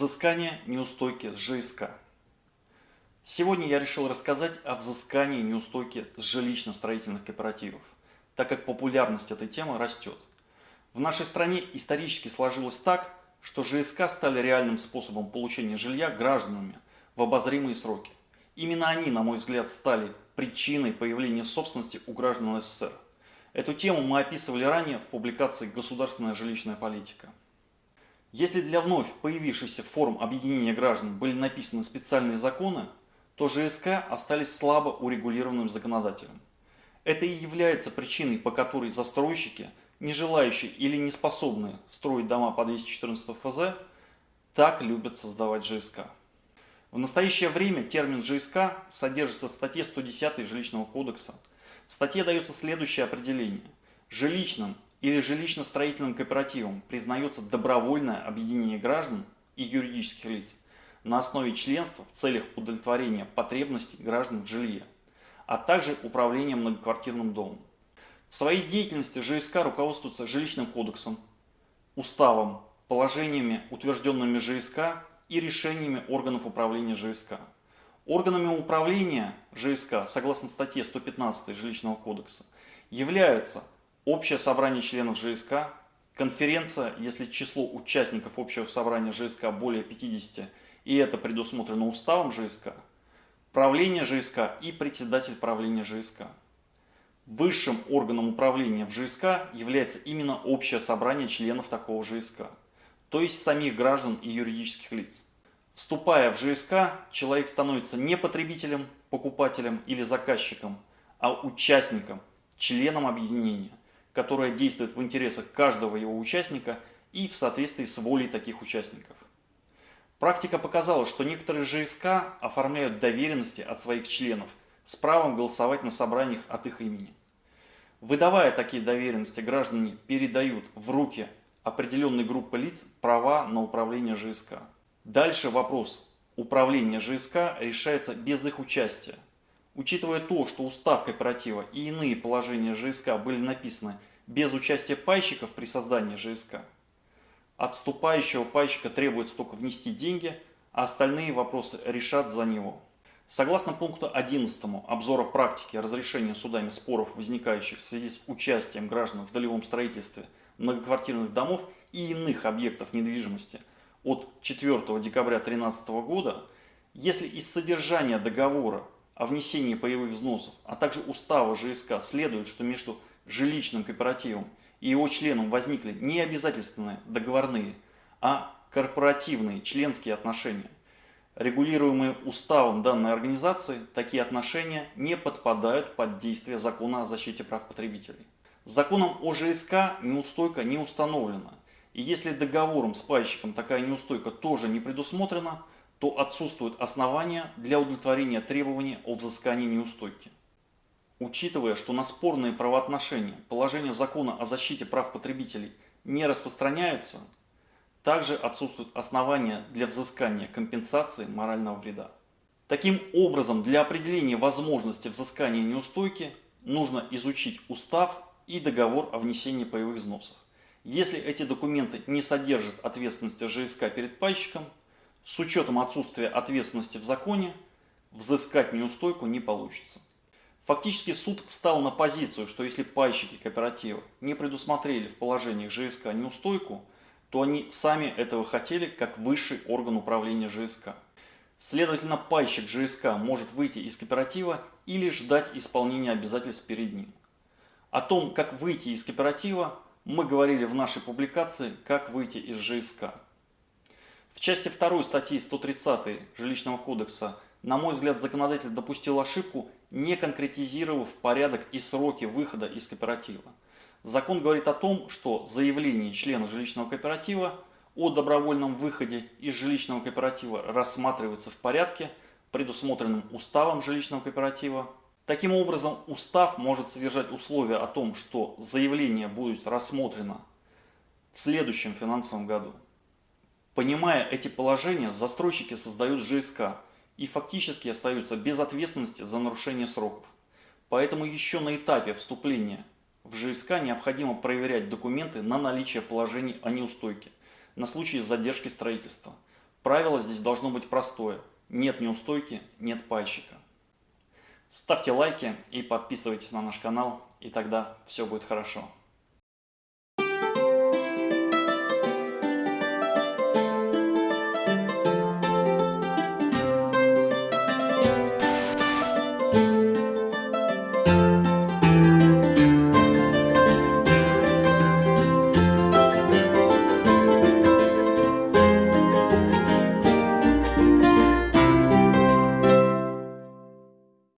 Взыскание неустойки с ЖСК. Сегодня я решил рассказать о взыскании неустойки с жилищно-строительных кооперативов, так как популярность этой темы растет. В нашей стране исторически сложилось так, что ЖСК стали реальным способом получения жилья гражданами в обозримые сроки. Именно они, на мой взгляд, стали причиной появления собственности у граждан СССР. Эту тему мы описывали ранее в публикации «Государственная жилищная политика». Если для вновь появившихся форм объединения граждан были написаны специальные законы, то ЖСК остались слабо урегулированным законодателем. Это и является причиной, по которой застройщики, не желающие или не способные строить дома по 214 ФЗ, так любят создавать ЖСК. В настоящее время термин ЖСК содержится в статье 110 Жилищного кодекса. В статье дается следующее определение. Жилищным или жилищно-строительным кооперативом признается добровольное объединение граждан и юридических лиц на основе членства в целях удовлетворения потребностей граждан в жилье, а также управления многоквартирным домом. В своей деятельности ЖСК руководствуется жилищным кодексом, уставом, положениями, утвержденными ЖСК и решениями органов управления ЖСК. Органами управления ЖСК, согласно статье 115 Жилищного кодекса, являются общее собрание членов ЖСК, конференция, если число участников общего собрания ЖСК более 50, и это предусмотрено уставом ЖСК, правление ЖСК и председатель правления ЖСК. Высшим органом управления в ЖСК является именно общее собрание членов такого ЖСК, то есть самих граждан и юридических лиц. Вступая в ЖСК, человек становится не потребителем, покупателем или заказчиком, а участником, членом объединения которая действует в интересах каждого его участника и в соответствии с волей таких участников. Практика показала, что некоторые ЖСК оформляют доверенности от своих членов с правом голосовать на собраниях от их имени. Выдавая такие доверенности, граждане передают в руки определенной группы лиц права на управление ЖСК. Дальше вопрос управления ЖСК решается без их участия – Учитывая то, что устав кооператива и иные положения ЖСК были написаны без участия пайщиков при создании ЖСК, от вступающего пайщика требуется только внести деньги, а остальные вопросы решат за него. Согласно пункту 11 обзора практики разрешения судами споров, возникающих в связи с участием граждан в долевом строительстве многоквартирных домов и иных объектов недвижимости от 4 декабря 2013 года, если из содержания договора о внесении паевых взносов, а также устава ЖСК следует, что между жилищным кооперативом и его членом возникли не обязательственные договорные, а корпоративные членские отношения. Регулируемые уставом данной организации, такие отношения не подпадают под действие закона о защите прав потребителей. Законом о ЖСК неустойка не установлена, и если договором с пайщиком такая неустойка тоже не предусмотрена, то отсутствуют основания для удовлетворения требований о взыскании неустойки. Учитывая, что на спорные правоотношения положения закона о защите прав потребителей не распространяются, также отсутствуют основания для взыскания компенсации морального вреда. Таким образом, для определения возможности взыскания неустойки нужно изучить устав и договор о внесении паевых взносов. Если эти документы не содержат ответственности ЖСК перед пайщиком – с учетом отсутствия ответственности в законе, взыскать неустойку не получится. Фактически суд встал на позицию, что если пайщики кооператива не предусмотрели в положениях ЖСК неустойку, то они сами этого хотели как высший орган управления ЖСК. Следовательно, пайщик ЖСК может выйти из кооператива или ждать исполнения обязательств перед ним. О том, как выйти из кооператива, мы говорили в нашей публикации «Как выйти из ЖСК». В части 2 статьи 130 Жилищного кодекса, на мой взгляд, законодатель допустил ошибку, не конкретизировав порядок и сроки выхода из кооператива. Закон говорит о том, что заявление члена жилищного кооператива о добровольном выходе из жилищного кооператива рассматривается в порядке, предусмотренном уставом жилищного кооператива. Таким образом, устав может содержать условия о том, что заявление будет рассмотрено в следующем финансовом году. Понимая эти положения, застройщики создают ЖСК и фактически остаются без ответственности за нарушение сроков. Поэтому еще на этапе вступления в ЖСК необходимо проверять документы на наличие положений о неустойке на случай задержки строительства. Правило здесь должно быть простое. Нет неустойки, нет пайщика. Ставьте лайки и подписывайтесь на наш канал, и тогда все будет хорошо.